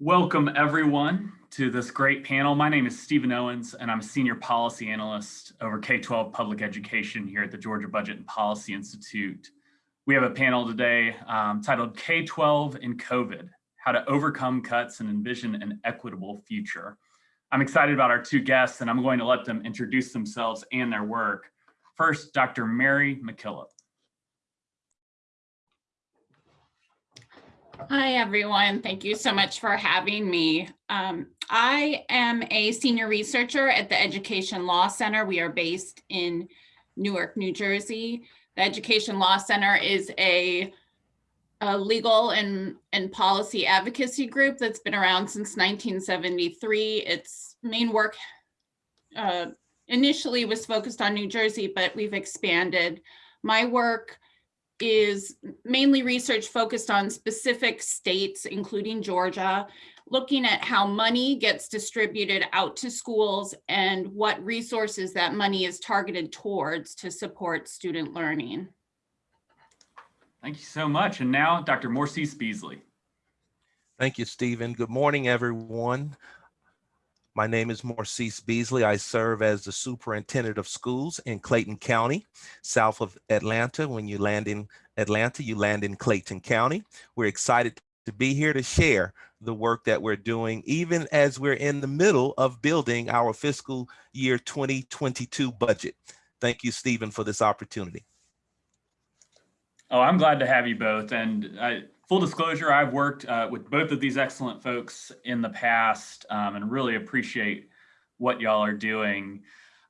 Welcome everyone to this great panel. My name is Stephen Owens and I'm a senior policy analyst over K-12 public education here at the Georgia Budget and Policy Institute. We have a panel today um, titled K-12 in COVID, how to overcome cuts and envision an equitable future. I'm excited about our two guests and I'm going to let them introduce themselves and their work. First, Dr. Mary McKillop. Hi, everyone. Thank you so much for having me. Um, I am a senior researcher at the Education Law Center. We are based in Newark, New Jersey. The Education Law Center is a, a legal and, and policy advocacy group that's been around since 1973. Its main work uh, initially was focused on New Jersey, but we've expanded. My work is mainly research focused on specific states, including Georgia, looking at how money gets distributed out to schools and what resources that money is targeted towards to support student learning. Thank you so much. And now Dr. Morcease Beasley. Thank you, Stephen. Good morning, everyone. My name is Morcease Beasley. I serve as the superintendent of schools in Clayton County, south of Atlanta. When you land in Atlanta, you land in Clayton County. We're excited to be here to share the work that we're doing, even as we're in the middle of building our fiscal year 2022 budget. Thank you, Stephen, for this opportunity. Oh, I'm glad to have you both. And I, full disclosure, I've worked uh, with both of these excellent folks in the past um, and really appreciate what y'all are doing.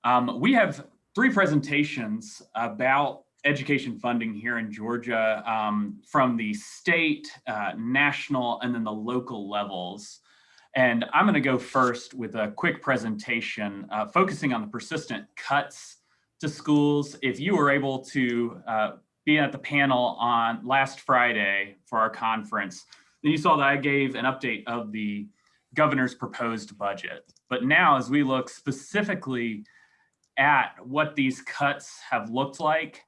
Um, we have three presentations about education funding here in Georgia um, from the state, uh, national, and then the local levels. And I'm gonna go first with a quick presentation uh, focusing on the persistent cuts to schools. If you were able to uh, being at the panel on last Friday for our conference, then you saw that I gave an update of the governor's proposed budget. But now as we look specifically at what these cuts have looked like,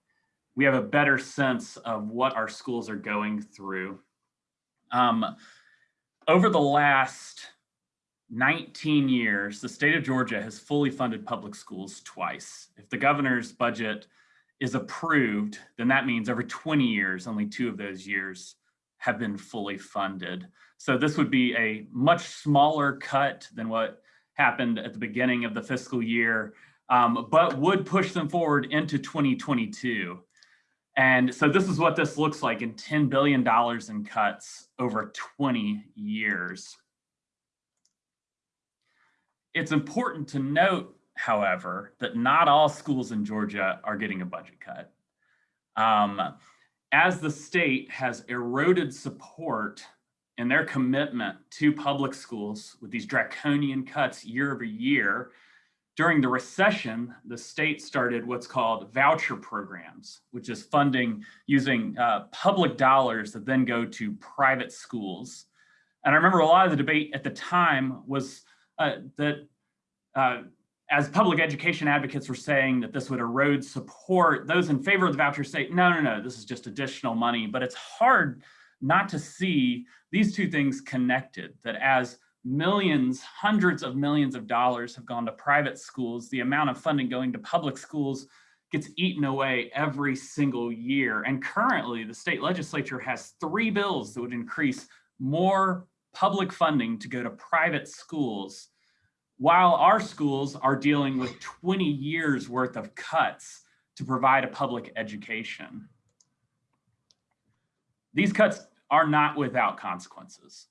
we have a better sense of what our schools are going through. Um, over the last 19 years, the state of Georgia has fully funded public schools twice. If the governor's budget is approved, then that means over 20 years, only two of those years have been fully funded. So this would be a much smaller cut than what happened at the beginning of the fiscal year, um, but would push them forward into 2022. And so this is what this looks like in $10 billion in cuts over 20 years. It's important to note however, that not all schools in Georgia are getting a budget cut. Um, as the state has eroded support in their commitment to public schools with these draconian cuts year over year, during the recession, the state started what's called voucher programs, which is funding using uh, public dollars that then go to private schools. And I remember a lot of the debate at the time was uh, that uh, as public education advocates were saying that this would erode support, those in favor of the voucher say, no, no, no, this is just additional money. But it's hard not to see these two things connected, that as millions, hundreds of millions of dollars have gone to private schools, the amount of funding going to public schools gets eaten away every single year. And currently the state legislature has three bills that would increase more public funding to go to private schools while our schools are dealing with 20 years worth of cuts to provide a public education. These cuts are not without consequences.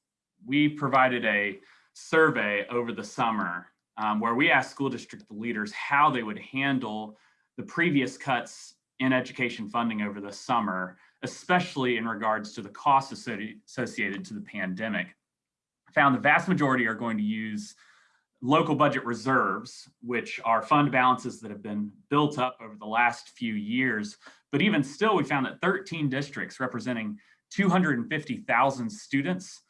We provided a survey over the summer um, where we asked school district leaders how they would handle the previous cuts in education funding over the summer, especially in regards to the costs associated to the pandemic. Found the vast majority are going to use local budget reserves, which are fund balances that have been built up over the last few years. But even still, we found that 13 districts representing 250,000 students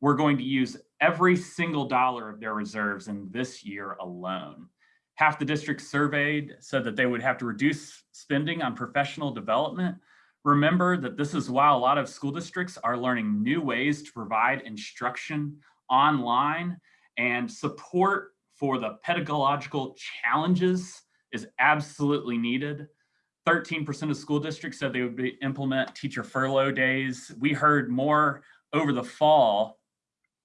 were going to use every single dollar of their reserves in this year alone. Half the districts surveyed said that they would have to reduce spending on professional development. Remember that this is why a lot of school districts are learning new ways to provide instruction online and support for the pedagogical challenges is absolutely needed. 13% of school districts said they would be, implement teacher furlough days. We heard more over the fall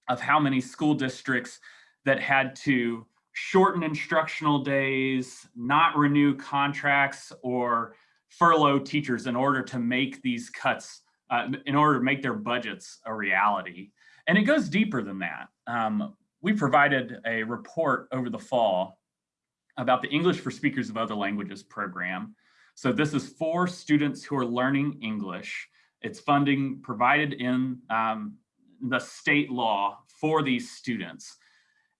of how many school districts that had to shorten instructional days, not renew contracts, or furlough teachers in order to make these cuts, uh, in order to make their budgets a reality. And it goes deeper than that. Um, we provided a report over the fall about the English for Speakers of Other Languages program. So this is for students who are learning English. It's funding provided in um, the state law for these students.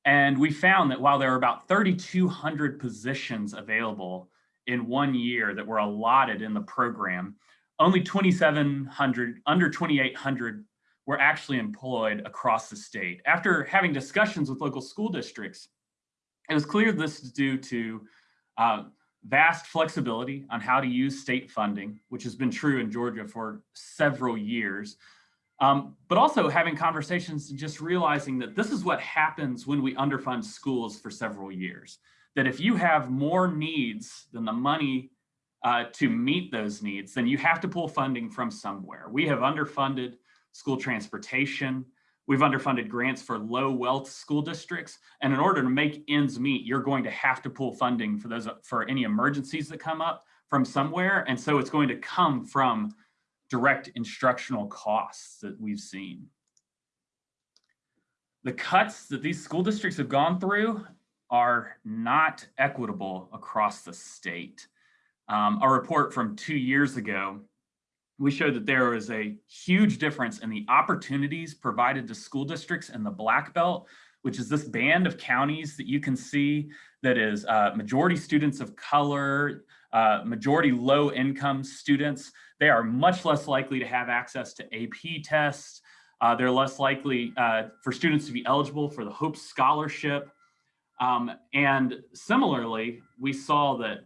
And we found that while there are about 3,200 positions available in one year that were allotted in the program, only 2,700, under 2,800 were actually employed across the state. After having discussions with local school districts, it was clear this is due to uh, vast flexibility on how to use state funding, which has been true in Georgia for several years, um, but also having conversations and just realizing that this is what happens when we underfund schools for several years. That if you have more needs than the money uh, to meet those needs, then you have to pull funding from somewhere. We have underfunded school transportation. We've underfunded grants for low wealth school districts. And in order to make ends meet, you're going to have to pull funding for those for any emergencies that come up from somewhere. And so it's going to come from direct instructional costs that we've seen. The cuts that these school districts have gone through are not equitable across the state. Um, a report from two years ago, we showed that there is a huge difference in the opportunities provided to school districts in the Black Belt, which is this band of counties that you can see that is uh, majority students of color, uh, majority low income students, they are much less likely to have access to AP tests. Uh, they're less likely uh, for students to be eligible for the Hope Scholarship. Um, and similarly, we saw that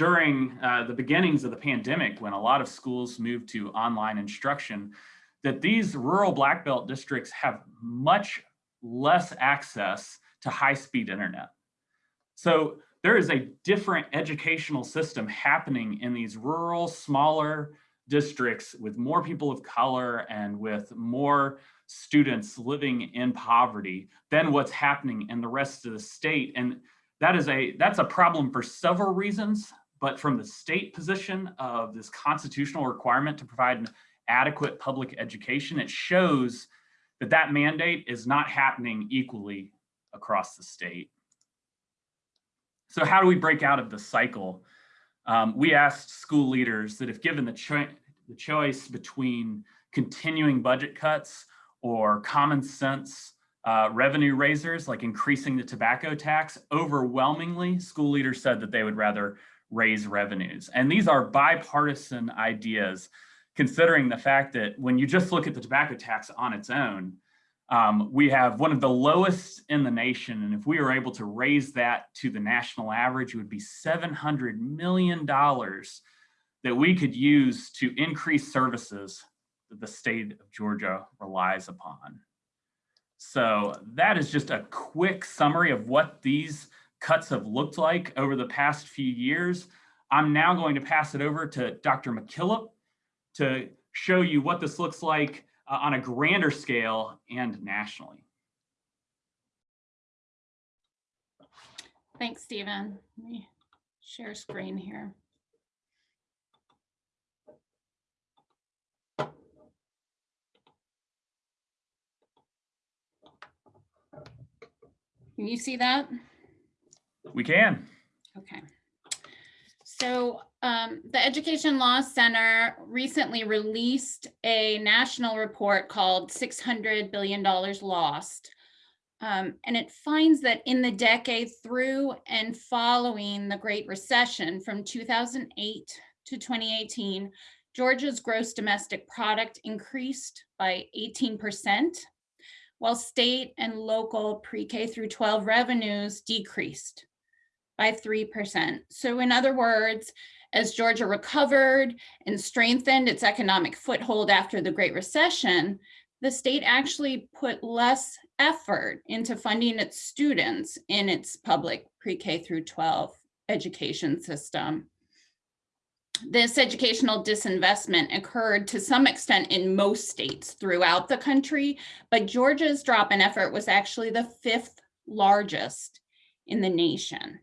during uh, the beginnings of the pandemic, when a lot of schools moved to online instruction, that these rural Black Belt districts have much less access to high-speed internet. So there is a different educational system happening in these rural, smaller districts with more people of color and with more students living in poverty than what's happening in the rest of the state. And that is a that's a problem for several reasons, but from the state position of this constitutional requirement to provide an adequate public education, it shows that that mandate is not happening equally across the state. So how do we break out of the cycle? Um, we asked school leaders that if given the, cho the choice between continuing budget cuts or common sense uh, revenue raisers, like increasing the tobacco tax, overwhelmingly, school leaders said that they would rather raise revenues. And these are bipartisan ideas, considering the fact that when you just look at the tobacco tax on its own, um, we have one of the lowest in the nation. And if we were able to raise that to the national average, it would be $700 million that we could use to increase services that the state of Georgia relies upon. So that is just a quick summary of what these cuts have looked like over the past few years. I'm now going to pass it over to Dr. McKillop to show you what this looks like uh, on a grander scale and nationally. Thanks, Stephen. Let me share screen here. Can you see that? We can. Okay. So um, the Education Law Center recently released a national report called $600 billion lost. Um, and it finds that in the decade through and following the Great Recession from 2008 to 2018, Georgia's gross domestic product increased by 18%, while state and local pre-K through 12 revenues decreased by 3%. So in other words, as Georgia recovered and strengthened its economic foothold after the Great Recession, the state actually put less effort into funding its students in its public pre-K through 12 education system. This educational disinvestment occurred to some extent in most states throughout the country, but Georgia's drop in effort was actually the fifth largest in the nation.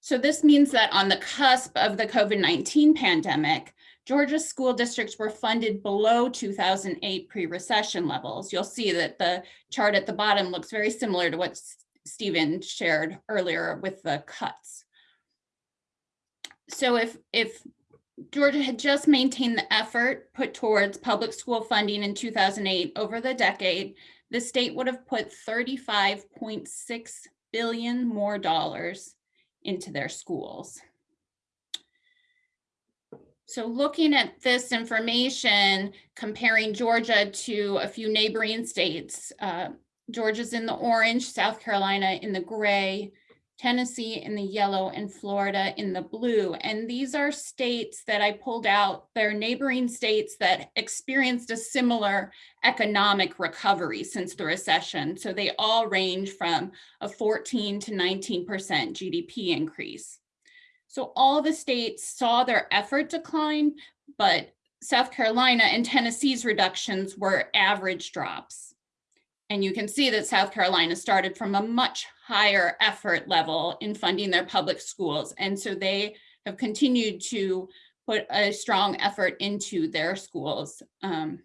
So this means that on the cusp of the COVID-19 pandemic, Georgia school districts were funded below 2008 pre-recession levels. You'll see that the chart at the bottom looks very similar to what Stephen shared earlier with the cuts. So if, if Georgia had just maintained the effort put towards public school funding in 2008 over the decade, the state would have put 35.6 billion more dollars into their schools. So looking at this information, comparing Georgia to a few neighboring states, uh, Georgia's in the orange, South Carolina in the gray, Tennessee in the yellow, and Florida in the blue. And these are states that I pulled out. They're neighboring states that experienced a similar economic recovery since the recession. So they all range from a 14 to 19% GDP increase. So all the states saw their effort decline, but South Carolina and Tennessee's reductions were average drops. And you can see that South Carolina started from a much higher effort level in funding their public schools. And so they have continued to put a strong effort into their schools. Um,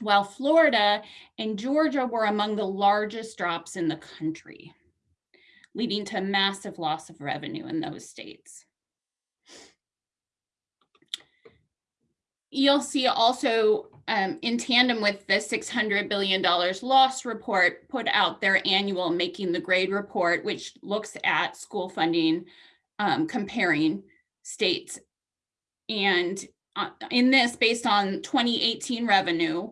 while Florida and Georgia were among the largest drops in the country leading to massive loss of revenue in those states. You'll see also um, in tandem with the $600 billion loss report put out their annual Making the Grade report, which looks at school funding um, comparing states. And uh, in this, based on 2018 revenue,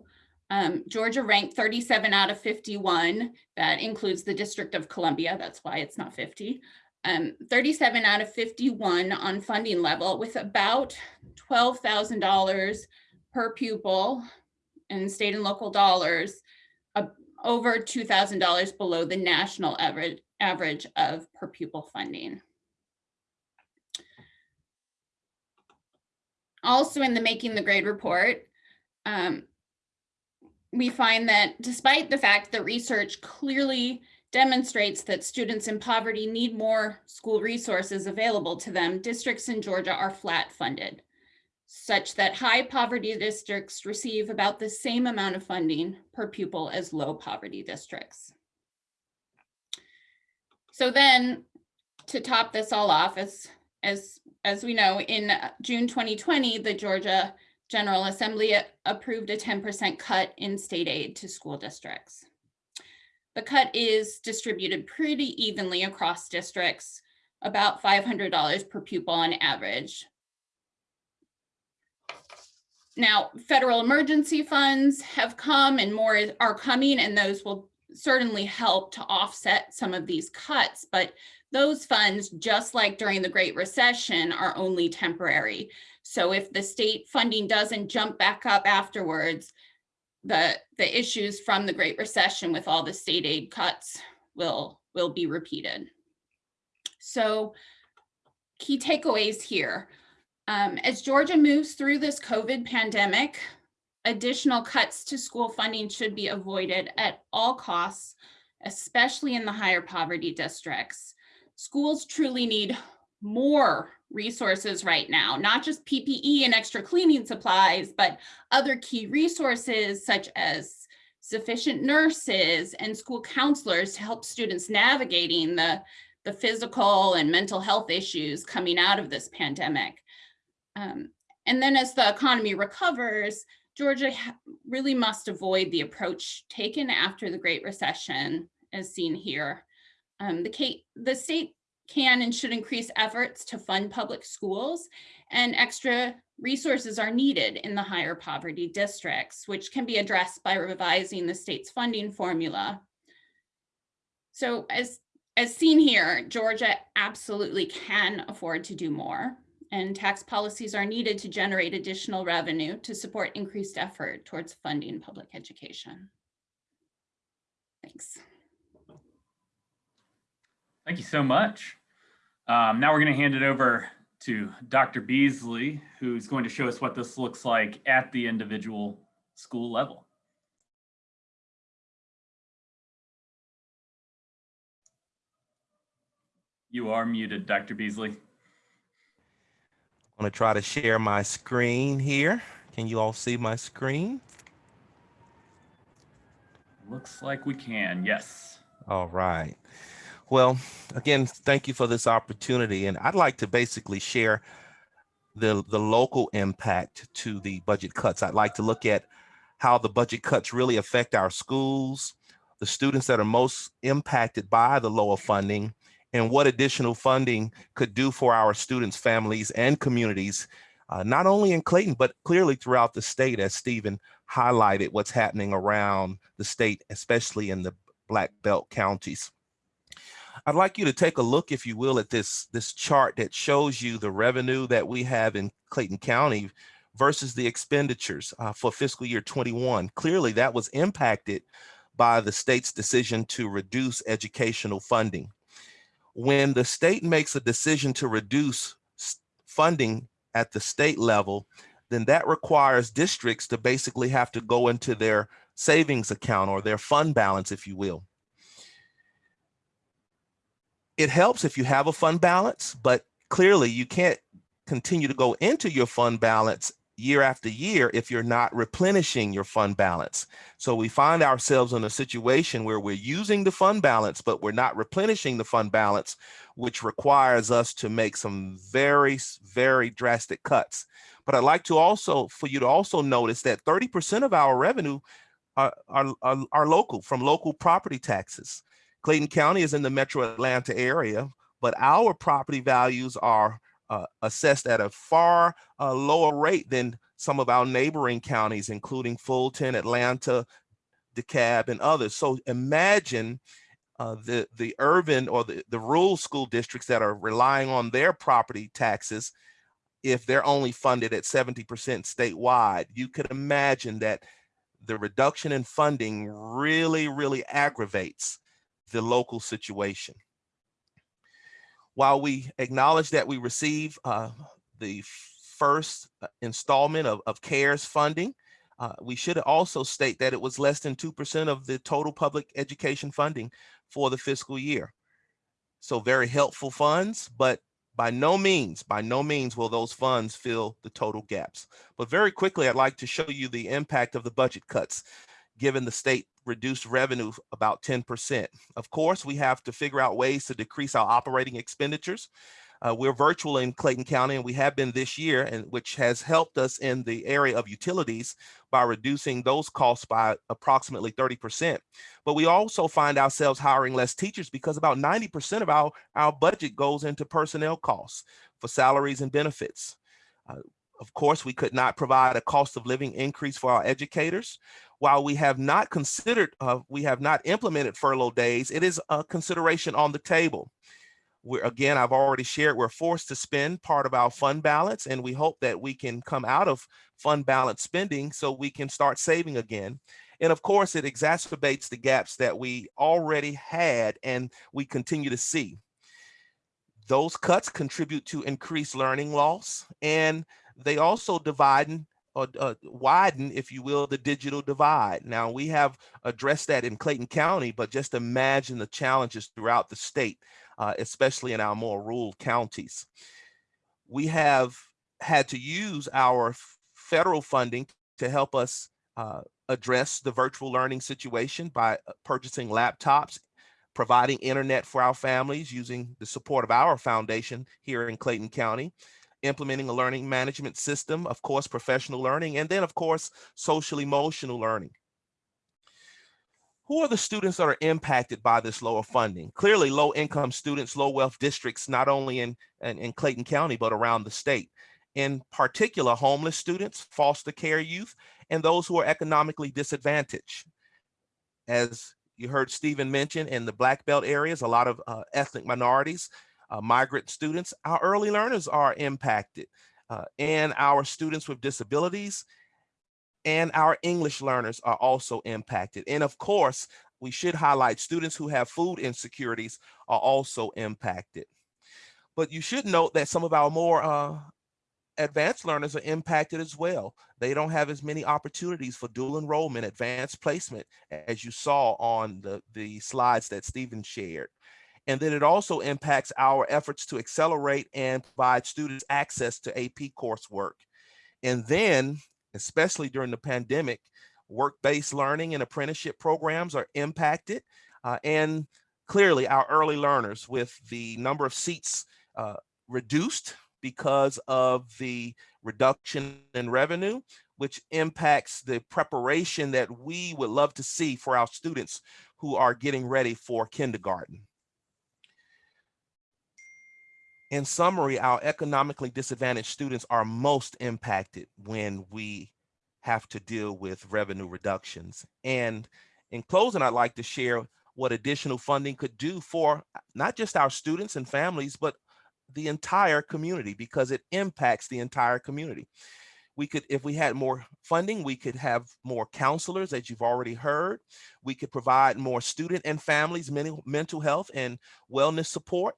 um, Georgia ranked 37 out of 51. That includes the District of Columbia. That's why it's not 50. Um, 37 out of 51 on funding level with about $12,000 per pupil in state and local dollars, uh, over $2,000 below the national average, average of per pupil funding. Also in the Making the Grade report, um, we find that despite the fact that research clearly demonstrates that students in poverty need more school resources available to them, districts in Georgia are flat funded, such that high poverty districts receive about the same amount of funding per pupil as low poverty districts. So then to top this all off, as, as, as we know, in June 2020, the Georgia General Assembly approved a 10% cut in state aid to school districts. The cut is distributed pretty evenly across districts, about $500 per pupil on average. Now, federal emergency funds have come and more are coming, and those will certainly help to offset some of these cuts, but those funds, just like during the Great Recession, are only temporary. So if the state funding doesn't jump back up afterwards, the, the issues from the Great Recession with all the state aid cuts will, will be repeated. So key takeaways here. Um, as Georgia moves through this COVID pandemic, additional cuts to school funding should be avoided at all costs, especially in the higher poverty districts. Schools truly need more resources right now, not just PPE and extra cleaning supplies, but other key resources such as sufficient nurses and school counselors to help students navigating the, the physical and mental health issues coming out of this pandemic. Um, and then as the economy recovers, Georgia really must avoid the approach taken after the Great Recession as seen here. Um, the, the state can and should increase efforts to fund public schools and extra resources are needed in the higher poverty districts, which can be addressed by revising the state's funding formula. So as, as seen here, Georgia absolutely can afford to do more. And tax policies are needed to generate additional revenue to support increased effort towards funding public education. Thanks. Thank you so much. Um, now we're going to hand it over to Dr. Beasley, who's going to show us what this looks like at the individual school level. You are muted, Dr. Beasley. I'm to try to share my screen here. Can you all see my screen? Looks like we can, yes. All right. Well, again, thank you for this opportunity. And I'd like to basically share the, the local impact to the budget cuts. I'd like to look at how the budget cuts really affect our schools, the students that are most impacted by the lower funding, and what additional funding could do for our students, families, and communities, uh, not only in Clayton, but clearly throughout the state, as Stephen highlighted what's happening around the state, especially in the Black Belt counties. I'd like you to take a look, if you will, at this, this chart that shows you the revenue that we have in Clayton County versus the expenditures uh, for fiscal year 21. Clearly, that was impacted by the state's decision to reduce educational funding. When the state makes a decision to reduce funding at the state level, then that requires districts to basically have to go into their savings account or their fund balance, if you will. It helps if you have a fund balance, but clearly you can't continue to go into your fund balance year after year if you're not replenishing your fund balance. So we find ourselves in a situation where we're using the fund balance, but we're not replenishing the fund balance, which requires us to make some very, very drastic cuts. But I'd like to also, for you to also notice that 30% of our revenue are, are, are, are local, from local property taxes. Clayton County is in the metro Atlanta area, but our property values are uh, assessed at a far uh, lower rate than some of our neighboring counties, including Fulton, Atlanta, DeKalb, and others. So imagine uh, the, the urban or the, the rural school districts that are relying on their property taxes if they're only funded at 70% statewide. You could imagine that the reduction in funding really, really aggravates the local situation. While we acknowledge that we receive uh, the first uh, installment of, of CARES funding, uh, we should also state that it was less than 2% of the total public education funding for the fiscal year. So very helpful funds, but by no means, by no means will those funds fill the total gaps. But very quickly, I'd like to show you the impact of the budget cuts given the state reduced revenue about 10%. Of course, we have to figure out ways to decrease our operating expenditures. Uh, we're virtual in Clayton County and we have been this year and which has helped us in the area of utilities by reducing those costs by approximately 30%. But we also find ourselves hiring less teachers because about 90% of our, our budget goes into personnel costs for salaries and benefits. Uh, of course, we could not provide a cost of living increase for our educators. While we have not considered, uh, we have not implemented furlough days, it is a consideration on the table. We're, again, I've already shared, we're forced to spend part of our fund balance and we hope that we can come out of fund balance spending so we can start saving again. And of course, it exacerbates the gaps that we already had and we continue to see. Those cuts contribute to increased learning loss and they also divide or uh, widen, if you will, the digital divide. Now we have addressed that in Clayton County, but just imagine the challenges throughout the state, uh, especially in our more rural counties. We have had to use our federal funding to help us uh, address the virtual learning situation by uh, purchasing laptops, providing internet for our families using the support of our foundation here in Clayton County, implementing a learning management system, of course, professional learning, and then of course, social emotional learning. Who are the students that are impacted by this lower funding? Clearly low income students, low wealth districts, not only in, in, in Clayton County, but around the state. In particular, homeless students, foster care youth, and those who are economically disadvantaged. As you heard Stephen mention in the Black Belt areas, a lot of uh, ethnic minorities, uh, migrant students, our early learners are impacted, uh, and our students with disabilities and our English learners are also impacted. And of course, we should highlight students who have food insecurities are also impacted. But you should note that some of our more uh, advanced learners are impacted as well. They don't have as many opportunities for dual enrollment, advanced placement, as you saw on the, the slides that Stephen shared. And then it also impacts our efforts to accelerate and provide students access to AP coursework. And then, especially during the pandemic, work-based learning and apprenticeship programs are impacted. Uh, and clearly our early learners with the number of seats uh, reduced because of the reduction in revenue, which impacts the preparation that we would love to see for our students who are getting ready for kindergarten. In summary, our economically disadvantaged students are most impacted when we have to deal with revenue reductions. And in closing, I'd like to share what additional funding could do for not just our students and families, but the entire community because it impacts the entire community. We could, if we had more funding, we could have more counselors, as you've already heard. We could provide more student and families mental, health and wellness support.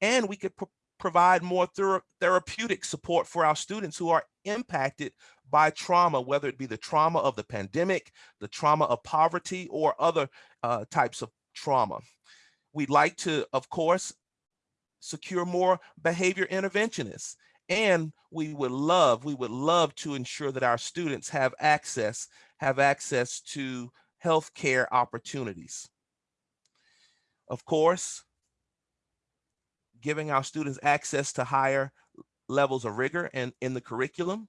And we could provide more thera therapeutic support for our students who are impacted by trauma, whether it be the trauma of the pandemic, the trauma of poverty, or other uh, types of trauma. We'd like to, of course, secure more behavior interventionists. And we would love, we would love to ensure that our students have access, have access to healthcare opportunities. Of course, giving our students access to higher levels of rigor and in the curriculum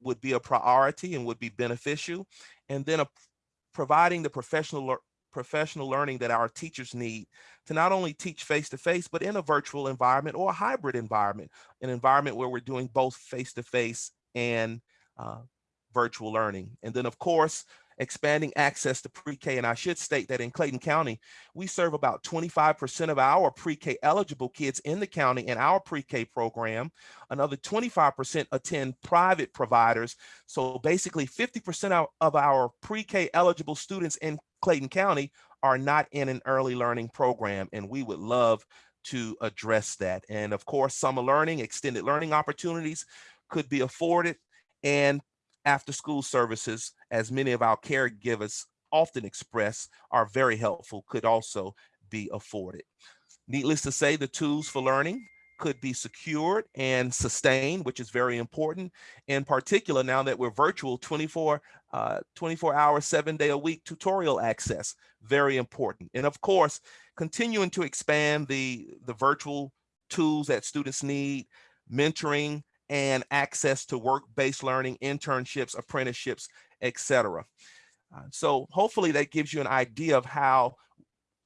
would be a priority and would be beneficial. And then a, providing the professional professional learning that our teachers need to not only teach face-to-face, -face, but in a virtual environment or a hybrid environment, an environment where we're doing both face-to-face -face and uh, virtual learning. And then of course, expanding access to pre-K. And I should state that in Clayton County, we serve about 25% of our pre-K eligible kids in the county in our pre-K program. Another 25% attend private providers. So basically 50% of our pre-K eligible students in Clayton County are not in an early learning program. And we would love to address that. And of course, summer learning, extended learning opportunities could be afforded and after school services, as many of our caregivers often express, are very helpful, could also be afforded. Needless to say, the tools for learning could be secured and sustained, which is very important. In particular, now that we're virtual 24, uh, 24 hour, seven day a week tutorial access, very important. And of course, continuing to expand the, the virtual tools that students need, mentoring, and access to work-based learning, internships, apprenticeships, etc. Uh, so hopefully that gives you an idea of how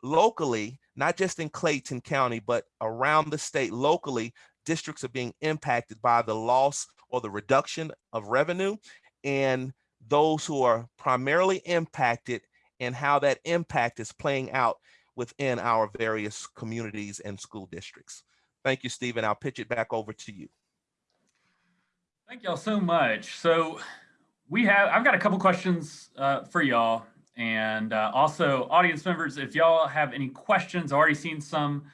locally, not just in Clayton County, but around the state locally, districts are being impacted by the loss or the reduction of revenue and those who are primarily impacted and how that impact is playing out within our various communities and school districts. Thank you, Stephen. I'll pitch it back over to you. Thank y'all so much. So we have, I've got a couple questions uh, for y'all. And uh, also audience members, if y'all have any questions, already seen some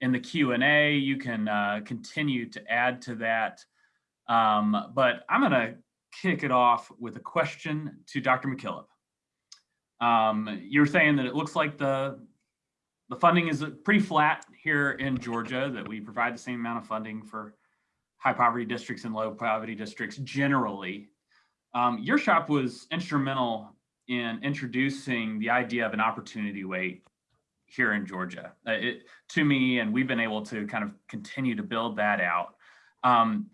in the Q&A, you can uh, continue to add to that. Um, but I'm gonna kick it off with a question to Dr. McKillop. Um, you're saying that it looks like the, the funding is pretty flat here in Georgia, that we provide the same amount of funding for high poverty districts and low poverty districts generally. Um, your shop was instrumental in introducing the idea of an opportunity weight here in Georgia uh, it, to me, and we've been able to kind of continue to build that out. Um,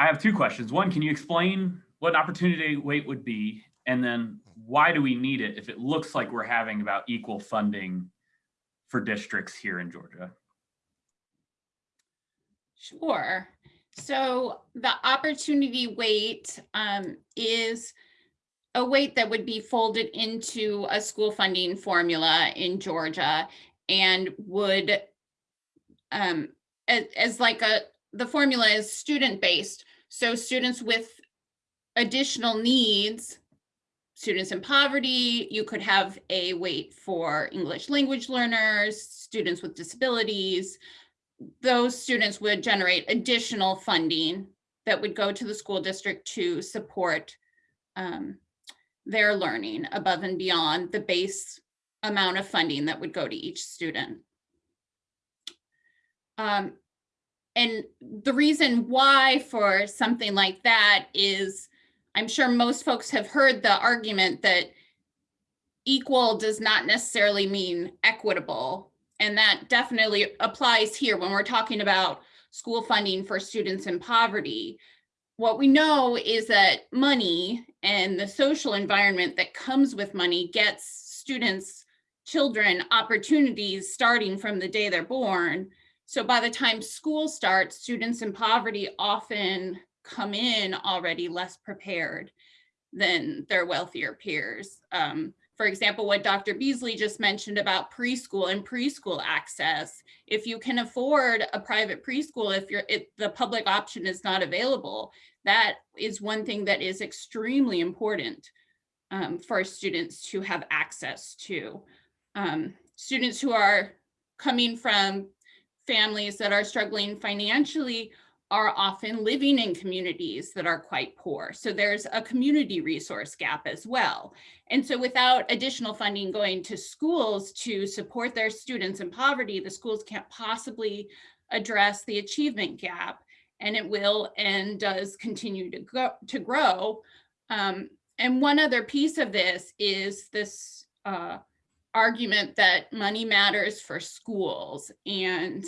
I have two questions. One, can you explain what opportunity weight would be? And then why do we need it if it looks like we're having about equal funding for districts here in Georgia? Sure. So the opportunity weight um, is a weight that would be folded into a school funding formula in Georgia and would um, as, as like a, the formula is student-based. So students with additional needs, students in poverty, you could have a weight for English language learners, students with disabilities. Those students would generate additional funding that would go to the school district to support um, their learning above and beyond the base amount of funding that would go to each student. Um, and the reason why for something like that is, I'm sure most folks have heard the argument that equal does not necessarily mean equitable. And that definitely applies here when we're talking about school funding for students in poverty. What we know is that money and the social environment that comes with money gets students, children opportunities starting from the day they're born. So by the time school starts, students in poverty often come in already less prepared than their wealthier peers. Um, for example, what Dr. Beasley just mentioned about preschool and preschool access. If you can afford a private preschool, if you're the public option is not available, that is one thing that is extremely important um, for students to have access to. Um, students who are coming from families that are struggling financially are often living in communities that are quite poor. So there's a community resource gap as well. And so without additional funding going to schools to support their students in poverty, the schools can't possibly address the achievement gap and it will and does continue to go to grow. Um, and one other piece of this is this uh, argument that money matters for schools and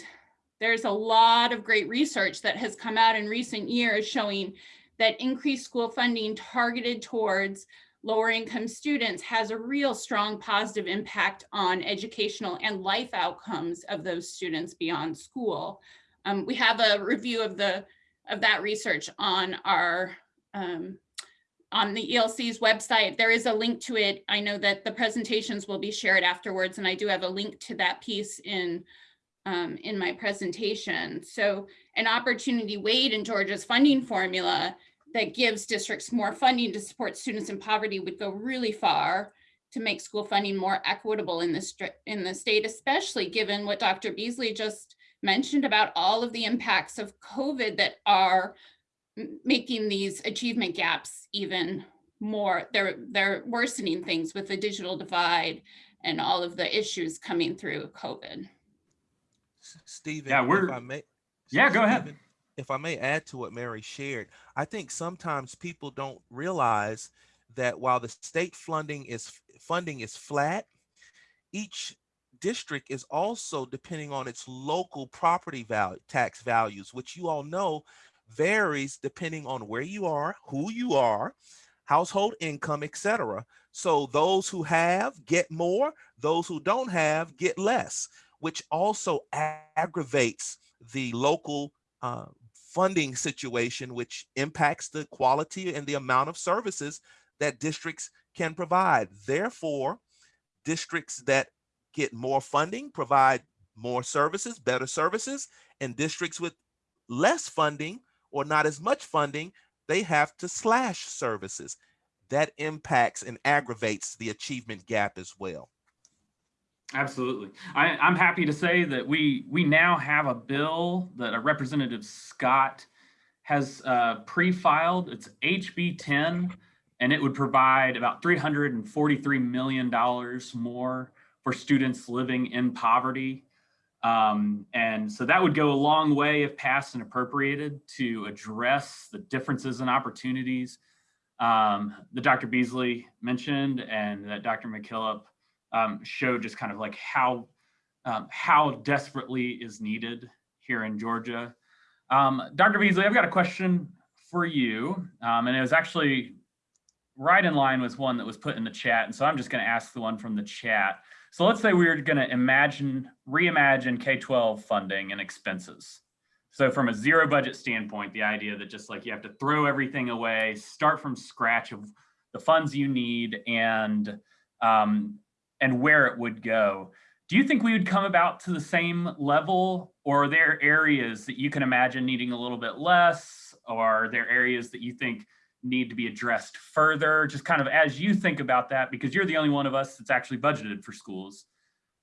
there's a lot of great research that has come out in recent years showing that increased school funding targeted towards lower income students has a real strong positive impact on educational and life outcomes of those students beyond school. Um, we have a review of the of that research on our um, on the ELC's website. There is a link to it. I know that the presentations will be shared afterwards, and I do have a link to that piece in um, in my presentation. So an opportunity weight in Georgia's funding formula that gives districts more funding to support students in poverty would go really far to make school funding more equitable in the, in the state, especially given what Dr. Beasley just mentioned about all of the impacts of COVID that are making these achievement gaps even more, they're, they're worsening things with the digital divide and all of the issues coming through COVID. Stephen, Yeah, if we're- I may- Yeah, go ahead. If I may add to what Mary shared, I think sometimes people don't realize that while the state funding is funding is flat, each district is also depending on its local property value tax values, which you all know varies depending on where you are, who you are, household income, etc. So those who have get more, those who don't have get less, which also aggravates the local uh, funding situation, which impacts the quality and the amount of services that districts can provide. Therefore, districts that get more funding provide more services, better services, and districts with less funding or not as much funding, they have to slash services. That impacts and aggravates the achievement gap as well. Absolutely. I, I'm happy to say that we we now have a bill that a Representative Scott has uh, pre-filed. It's HB 10, and it would provide about 343 million dollars more for students living in poverty. Um, and so that would go a long way if passed and appropriated to address the differences and opportunities um, that Dr. Beasley mentioned and that Dr. McKillop um, showed just kind of like how um, how desperately is needed here in Georgia. Um, Dr. Beasley, I've got a question for you, um, and it was actually right in line with one that was put in the chat, and so I'm just going to ask the one from the chat. So let's say we are going to imagine, reimagine K-12 funding and expenses. So from a zero budget standpoint, the idea that just like you have to throw everything away, start from scratch of the funds you need and um, and where it would go. do you think we would come about to the same level? Or are there areas that you can imagine needing a little bit less? Or are there areas that you think need to be addressed further? Just kind of as you think about that because you're the only one of us that's actually budgeted for schools.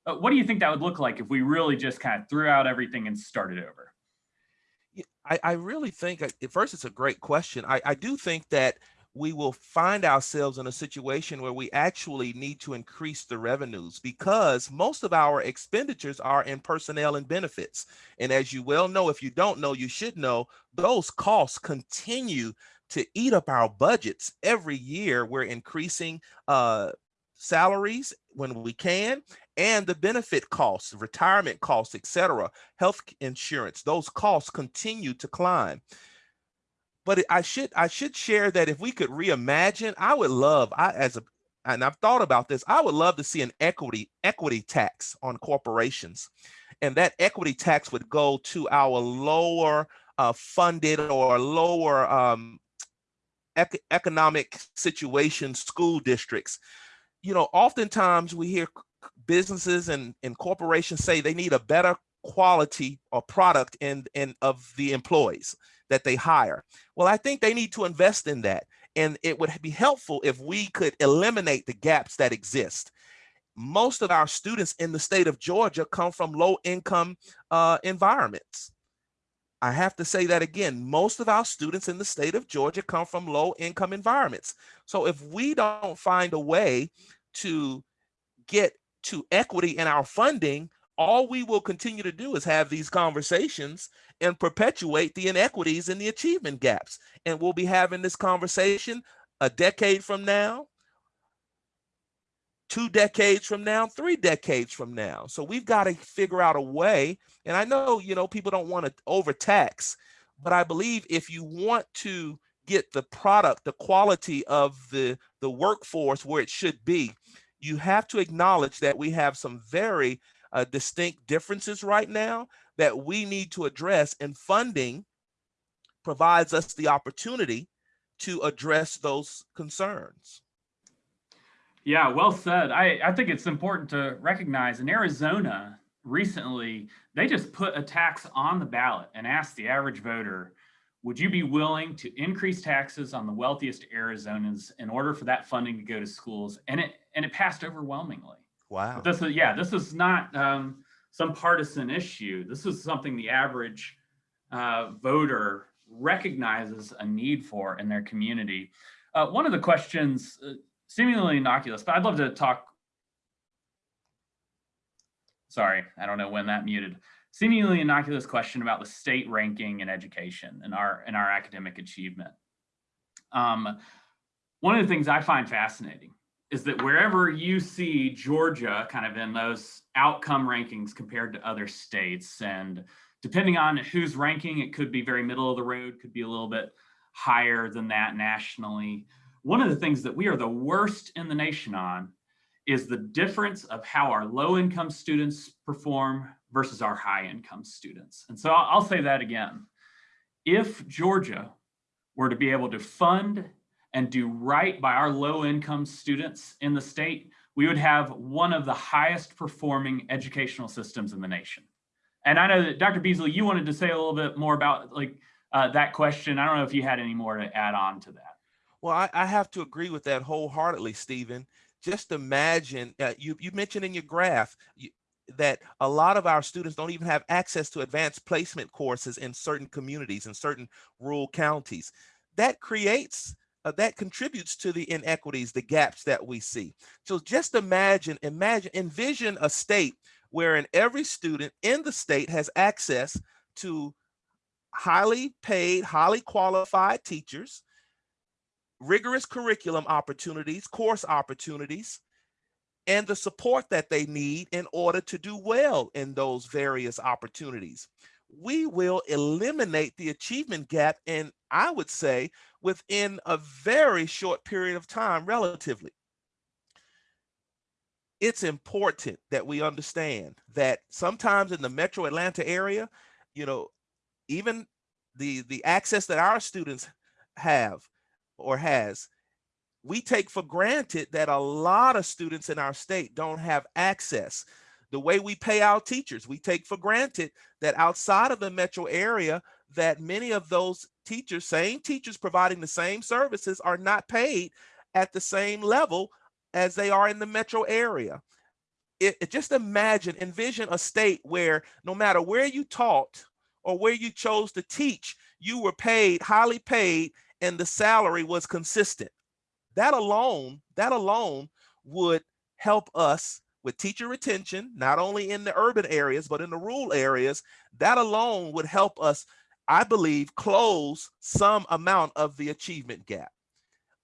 Uh, what do you think that would look like if we really just kind of threw out everything and started over? I, I really think, uh, at first, it's a great question. I, I do think that we will find ourselves in a situation where we actually need to increase the revenues because most of our expenditures are in personnel and benefits. And as you well know, if you don't know, you should know, those costs continue to eat up our budgets every year. We're increasing uh, salaries when we can and the benefit costs, retirement costs, etc., health insurance, those costs continue to climb. But I should I should share that if we could reimagine, I would love I as a and I've thought about this, I would love to see an equity equity tax on corporations. And that equity tax would go to our lower uh, funded or lower um, ec- economic situation school districts. You know, oftentimes we hear businesses and, and corporations say they need a better quality or product in, in of the employees that they hire. Well, I think they need to invest in that. And it would be helpful if we could eliminate the gaps that exist. Most of our students in the state of Georgia come from low income uh, environments. I have to say that again, most of our students in the state of Georgia come from low income environments. So if we don't find a way to get to equity in our funding, all we will continue to do is have these conversations and perpetuate the inequities and the achievement gaps. And we'll be having this conversation a decade from now, two decades from now, three decades from now. So we've got to figure out a way. And I know, you know, people don't want to overtax, but I believe if you want to get the product, the quality of the, the workforce where it should be, you have to acknowledge that we have some very uh, distinct differences right now that we need to address and funding provides us the opportunity to address those concerns. Yeah, well said. I, I think it's important to recognize in Arizona recently, they just put a tax on the ballot and asked the average voter, would you be willing to increase taxes on the wealthiest Arizonans in order for that funding to go to schools? And it and it passed overwhelmingly. Wow. This is yeah, this is not um, some partisan issue. This is something the average uh, voter recognizes a need for in their community. Uh, one of the questions, uh, seemingly innocuous, but I'd love to talk. Sorry, I don't know when that muted. Seemingly innocuous question about the state ranking in education and our and our academic achievement. Um, one of the things I find fascinating is that wherever you see Georgia kind of in those outcome rankings compared to other states, and depending on who's ranking, it could be very middle of the road, could be a little bit higher than that nationally. One of the things that we are the worst in the nation on is the difference of how our low income students perform versus our high income students. And so I'll, I'll say that again. If Georgia were to be able to fund and do right by our low income students in the state, we would have one of the highest performing educational systems in the nation. And I know that Dr. Beasley, you wanted to say a little bit more about like uh, that question. I don't know if you had any more to add on to that. Well, I, I have to agree with that wholeheartedly, Stephen. Just imagine, uh, you, you mentioned in your graph you, that a lot of our students don't even have access to advanced placement courses in certain communities, in certain rural counties. That creates uh, that contributes to the inequities, the gaps that we see. So just imagine, imagine, envision a state wherein every student in the state has access to highly paid, highly qualified teachers, rigorous curriculum opportunities, course opportunities, and the support that they need in order to do well in those various opportunities. We will eliminate the achievement gap, and I would say within a very short period of time, relatively. It's important that we understand that sometimes in the metro Atlanta area, you know, even the, the access that our students have or has, we take for granted that a lot of students in our state don't have access. the way we pay our teachers. We take for granted that outside of the metro area, that many of those teachers, same teachers providing the same services are not paid at the same level as they are in the metro area. It, it- just imagine, envision a state where no matter where you taught or where you chose to teach, you were paid, highly paid, and the salary was consistent. That alone, that alone would help us with teacher retention, not only in the urban areas, but in the rural areas. That alone would help us, I believe, close some amount of the achievement gap.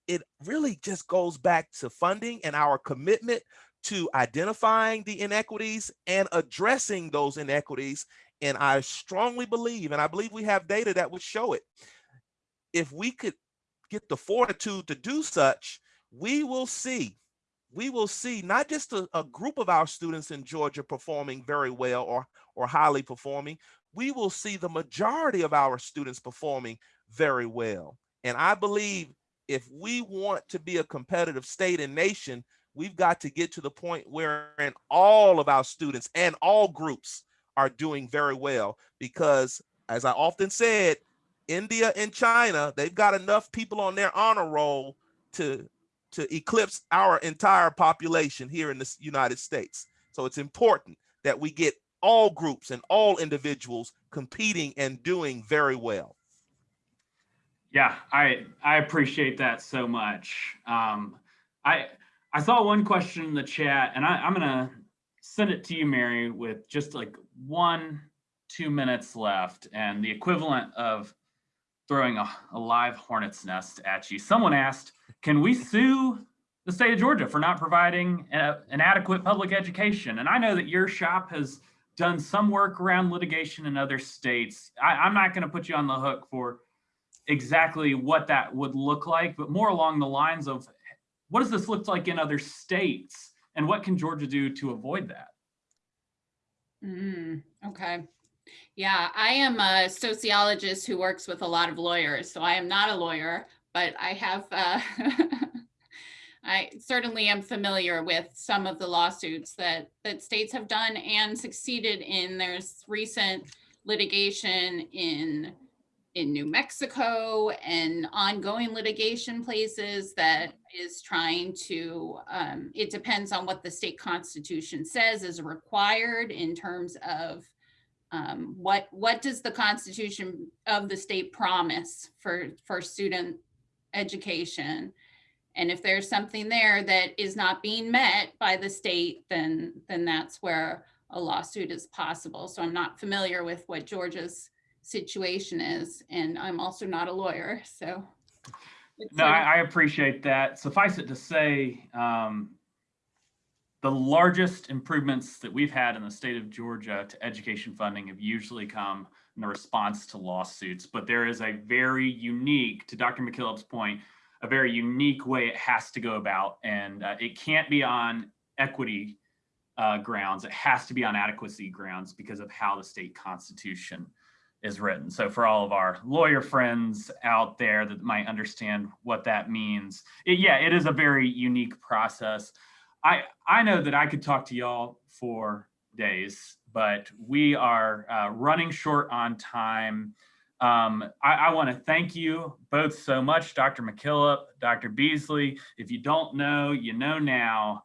It really just goes back to funding and our commitment to identifying the inequities and addressing those inequities. And I strongly believe, and I believe we have data that would show it. If we could get the fortitude to do such, we will see, we will see not just a, a group of our students in Georgia performing very well or, or highly performing, we will see the majority of our students performing very well. And I believe if we want to be a competitive state and nation, we've got to get to the point wherein all of our students and all groups are doing very well because as I often said, India and China, they've got enough people on their honor roll to to eclipse our entire population here in the United States. So it's important that we get all groups and all individuals competing and doing very well. Yeah, I I appreciate that so much. Um, I I saw one question in the chat, and I, I'm gonna send it to you, Mary, with just like one two minutes left, and the equivalent of throwing a, a live hornet's nest at you. Someone asked, "Can we sue the state of Georgia for not providing a, an adequate public education?" And I know that your shop has done some work around litigation in other states. I, I'm not going to put you on the hook for exactly what that would look like, but more along the lines of what does this look like in other states and what can Georgia do to avoid that? Mm, okay. Yeah, I am a sociologist who works with a lot of lawyers, so I am not a lawyer, but I have, uh, I certainly am familiar with some of the lawsuits that, that states have done and succeeded in. There's recent litigation in, in New Mexico and ongoing litigation places that is trying to, um, it depends on what the state constitution says is required in terms of um, what what does the Constitution of the state promise for for student education? And if there's something there that is not being met by the state, then then that's where a lawsuit is possible. So I'm not familiar with what Georgia's situation is, and I'm also not a lawyer. So No, I, I appreciate that. Suffice it to say, um, the largest improvements that we've had in the state of Georgia to education funding have usually come in the response to lawsuits. But there is a very unique, to Dr. McKillop's point, a very unique way it has to go about. And uh, it can't be on equity uh, grounds. It has to be on adequacy grounds because of how the state constitution is written. So for all of our lawyer friends out there that might understand what that means, it, yeah, it is a very unique process. I I know that I could talk to y'all for days, but we are uh, running short on time. Um, I, I want to thank you both so much, Dr. McKillop, Dr. Beasley. If you don't know, you know now.